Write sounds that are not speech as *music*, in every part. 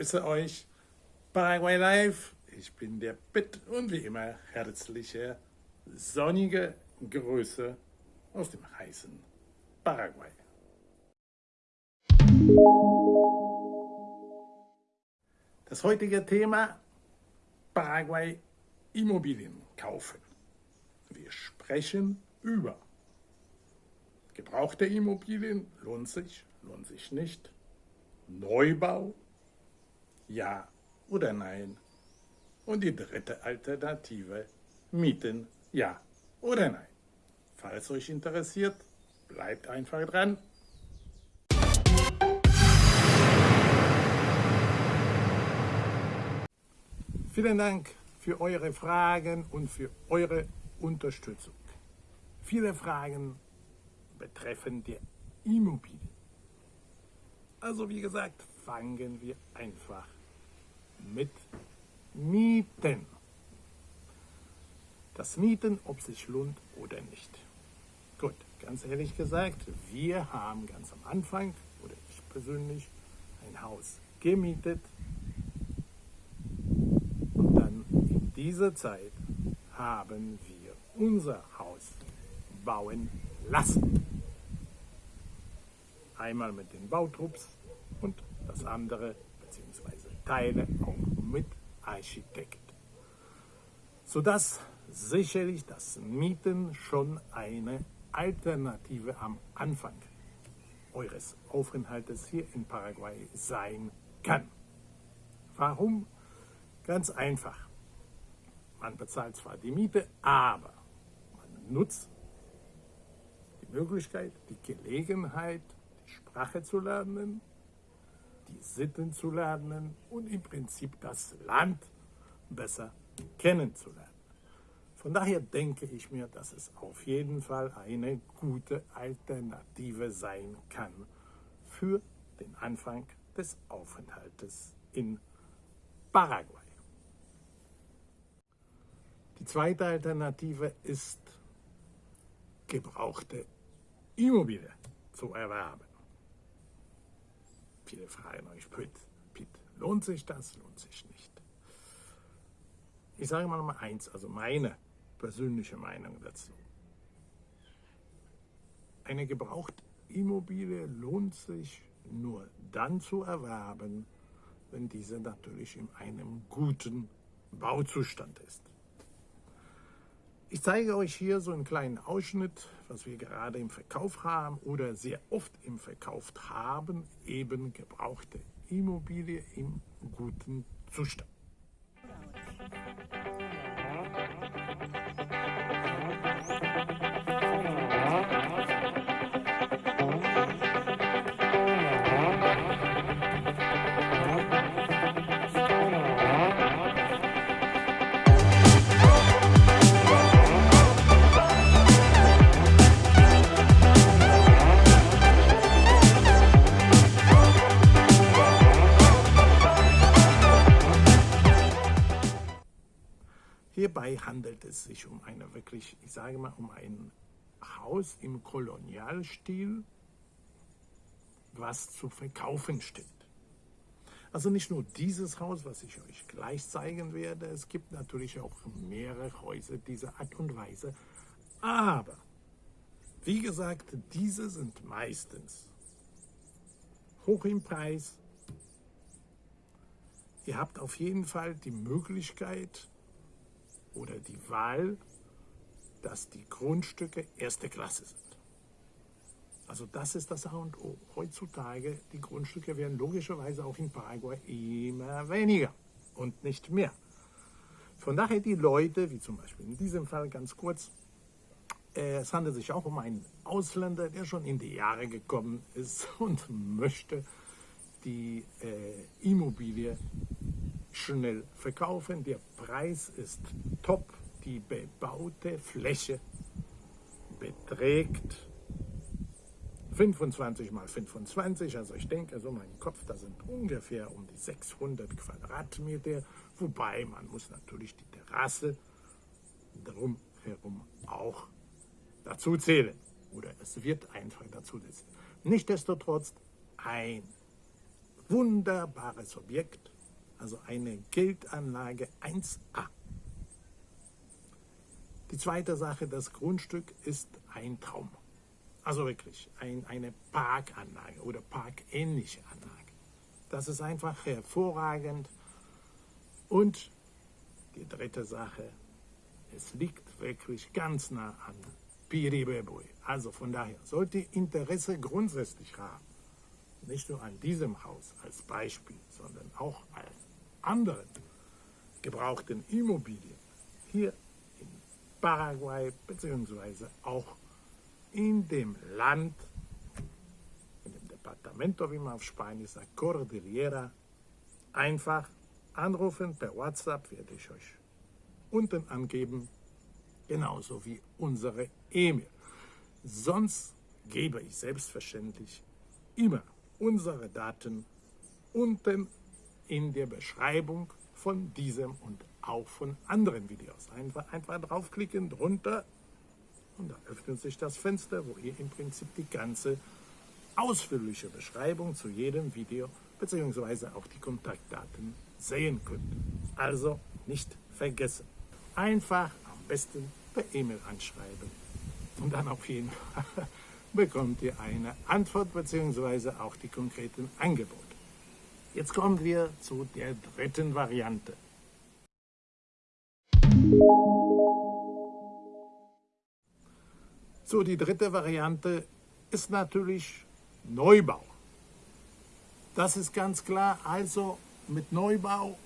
grüße euch. Paraguay Live. Ich bin der Pitt und wie immer herzliche, sonnige Grüße aus dem heißen Paraguay. Das heutige Thema Paraguay Immobilien kaufen. Wir sprechen über gebrauchte Immobilien, lohnt sich, lohnt sich nicht, Neubau, ja oder nein. Und die dritte Alternative, Mieten, ja oder nein. Falls euch interessiert, bleibt einfach dran. Vielen Dank für eure Fragen und für eure Unterstützung. Viele Fragen betreffen die Immobilien. Also wie gesagt, fangen wir einfach mit Mieten. Das Mieten, ob sich lohnt oder nicht. Gut, ganz ehrlich gesagt, wir haben ganz am Anfang, oder ich persönlich, ein Haus gemietet. Und dann in dieser Zeit haben wir unser Haus bauen lassen. Einmal mit den Bautrupps und das andere, Teile, auch mit Architekt. Sodass sicherlich das Mieten schon eine Alternative am Anfang eures Aufenthaltes hier in Paraguay sein kann. Warum? Ganz einfach. Man bezahlt zwar die Miete, aber man nutzt die Möglichkeit, die Gelegenheit, die Sprache zu lernen, die Sitten zu lernen und im Prinzip das Land besser kennenzulernen. Von daher denke ich mir, dass es auf jeden Fall eine gute Alternative sein kann für den Anfang des Aufenthaltes in Paraguay. Die zweite Alternative ist, gebrauchte Immobilie zu erwerben. Viele fragen euch, Pitt, Pitt, lohnt sich das, lohnt sich nicht? Ich sage mal mal eins, also meine persönliche Meinung dazu. Eine gebrauchte Immobilie lohnt sich nur dann zu erwerben, wenn diese natürlich in einem guten Bauzustand ist. Ich zeige euch hier so einen kleinen Ausschnitt, was wir gerade im Verkauf haben oder sehr oft im Verkauf haben, eben gebrauchte Immobilie im guten Zustand. Hierbei handelt es sich um eine wirklich, ich sage mal, um ein Haus im Kolonialstil, was zu verkaufen steht. Also nicht nur dieses Haus, was ich euch gleich zeigen werde, es gibt natürlich auch mehrere Häuser dieser Art und Weise. Aber, wie gesagt, diese sind meistens hoch im Preis. Ihr habt auf jeden Fall die Möglichkeit, oder die Wahl, dass die Grundstücke erste Klasse sind. Also das ist das A und O. Heutzutage, die Grundstücke werden logischerweise auch in Paraguay immer weniger und nicht mehr. Von daher die Leute, wie zum Beispiel in diesem Fall ganz kurz, äh, es handelt sich auch um einen Ausländer, der schon in die Jahre gekommen ist *laughs* und möchte die äh, Immobilie schnell verkaufen. Der Preis ist top. Die bebaute Fläche beträgt 25 mal 25, also ich denke, so mein Kopf, da sind ungefähr um die 600 Quadratmeter, wobei man muss natürlich die Terrasse drumherum auch dazu zählen. Oder es wird einfach dazu zählen. Nichtsdestotrotz ein wunderbares Objekt, also eine Geldanlage 1a. Die zweite Sache, das Grundstück ist ein Traum. Also wirklich ein, eine Parkanlage oder parkähnliche Anlage. Das ist einfach hervorragend. Und die dritte Sache, es liegt wirklich ganz nah an Piribebui. Also von daher sollte Interesse grundsätzlich haben, nicht nur an diesem Haus als Beispiel, sondern auch an anderen gebrauchten Immobilien hier in Paraguay beziehungsweise auch in dem Land, in dem Departamento, wie man auf Spanisch sagt, Cordillera, einfach anrufen per WhatsApp, werde ich euch unten angeben, genauso wie unsere E-Mail. Sonst gebe ich selbstverständlich immer unsere Daten unten in der Beschreibung von diesem und auch von anderen Videos. Einfach, einfach draufklicken, drunter und da öffnet sich das Fenster, wo ihr im Prinzip die ganze ausführliche Beschreibung zu jedem Video bzw. auch die Kontaktdaten sehen könnt. Also nicht vergessen. Einfach am besten per E-Mail anschreiben. Und dann auf jeden Fall *laughs* bekommt ihr eine Antwort bzw. auch die konkreten Angebote. Jetzt kommen wir zu der dritten Variante. So, die dritte Variante ist natürlich Neubau. Das ist ganz klar. Also mit Neubau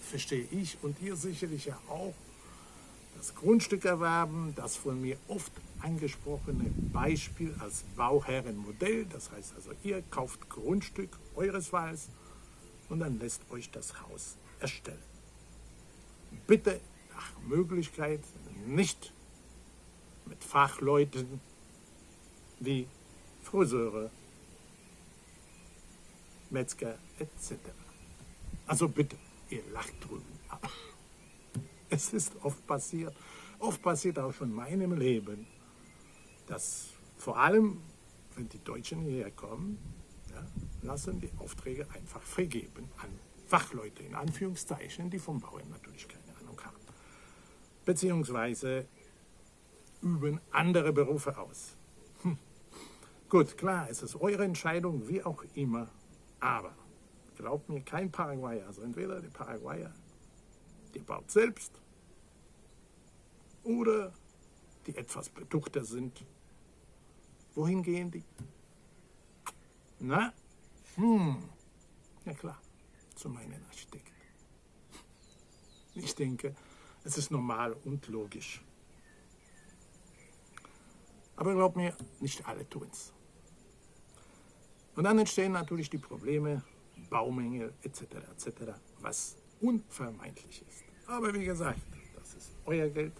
verstehe ich und ihr sicherlich ja auch das Grundstück erwerben, das von mir oft angesprochene Beispiel als Bauherrenmodell. Das heißt also, ihr kauft Grundstück eures Wahls und dann lässt euch das Haus erstellen. Bitte nach Möglichkeit nicht mit Fachleuten wie Friseure, Metzger etc. Also bitte, ihr lacht drüben. *laughs* Es ist oft passiert, oft passiert auch schon in meinem Leben, dass vor allem, wenn die Deutschen hierher kommen, ja, lassen die Aufträge einfach vergeben an Fachleute, in Anführungszeichen, die vom Bauen natürlich keine Ahnung haben. Beziehungsweise üben andere Berufe aus. Hm. Gut, klar, es ist eure Entscheidung, wie auch immer, aber glaubt mir, kein Paraguayer, also entweder der Paraguayer, der baut selbst, oder die etwas betuchter sind. Wohin gehen die? Na? Hm, ja klar, zu meinen Architekten. Ich denke, es ist normal und logisch. Aber glaub mir, nicht alle tun es. Und dann entstehen natürlich die Probleme, Baumängel etc. etc., was unvermeidlich ist. Aber wie gesagt, das ist euer Geld,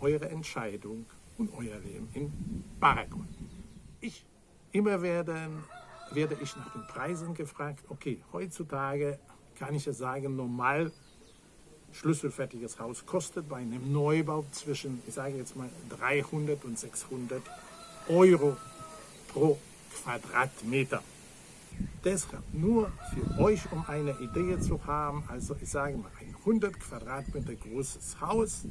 eure Entscheidung und euer Leben in Paraguay. Ich, immer werden, werde ich nach den Preisen gefragt, okay, heutzutage kann ich ja sagen, normal schlüsselfertiges Haus kostet bei einem Neubau zwischen, ich sage jetzt mal, 300 und 600 Euro pro Quadratmeter. Deshalb nur für euch, um eine Idee zu haben, also ich sage mal, ein 100 Quadratmeter großes Haus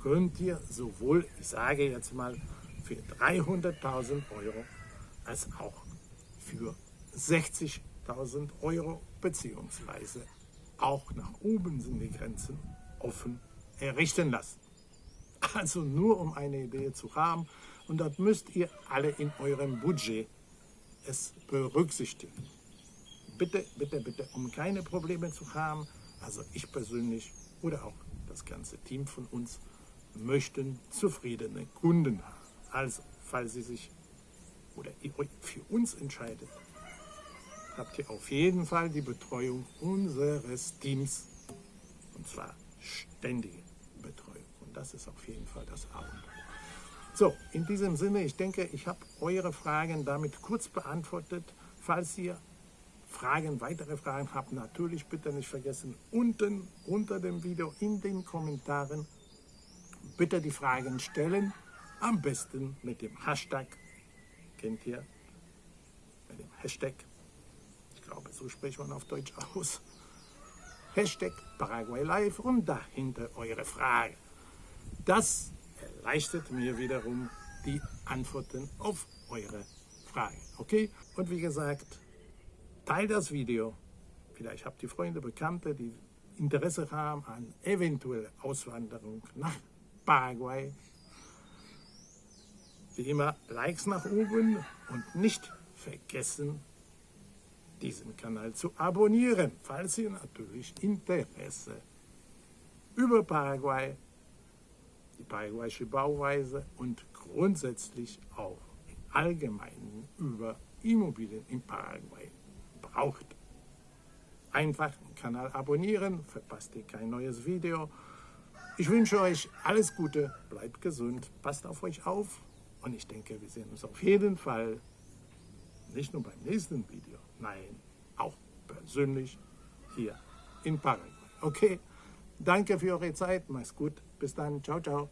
könnt ihr sowohl, ich sage jetzt mal, für 300.000 Euro als auch für 60.000 Euro beziehungsweise auch nach oben sind die Grenzen offen errichten lassen. Also nur um eine Idee zu haben und das müsst ihr alle in eurem Budget es berücksichtigen. Bitte, bitte, bitte, um keine Probleme zu haben, also ich persönlich oder auch das ganze Team von uns möchten zufriedene Kunden haben. Also, falls Sie sich oder ihr euch für uns entscheidet, habt ihr auf jeden Fall die Betreuung unseres Teams. Und zwar ständige Betreuung. Und das ist auf jeden Fall das A. So, in diesem Sinne, ich denke, ich habe eure Fragen damit kurz beantwortet. Falls ihr Fragen, weitere Fragen habt, natürlich bitte nicht vergessen, unten unter dem Video in den Kommentaren bitte die Fragen stellen. Am besten mit dem Hashtag, kennt ihr, wenn dem Hashtag, ich glaube, so spricht man auf Deutsch aus, Hashtag Paraguay Live und dahinter eure Frage. Das erleichtert mir wiederum die Antworten auf eure Fragen. Okay? Und wie gesagt, teilt das Video. Vielleicht habt ihr Freunde, Bekannte, die Interesse haben an eventuell Auswanderung nach Paraguay. Wie immer, Likes nach oben und nicht vergessen, diesen Kanal zu abonnieren, falls ihr natürlich Interesse über Paraguay, die paraguayische Bauweise und grundsätzlich auch im Allgemeinen über Immobilien in Paraguay braucht. Einfach den Kanal abonnieren, verpasst ihr kein neues Video. Ich wünsche euch alles Gute, bleibt gesund, passt auf euch auf und ich denke, wir sehen uns auf jeden Fall nicht nur beim nächsten Video, nein, auch persönlich hier in Paraguay. Okay, danke für eure Zeit, macht's gut, bis dann, ciao, ciao.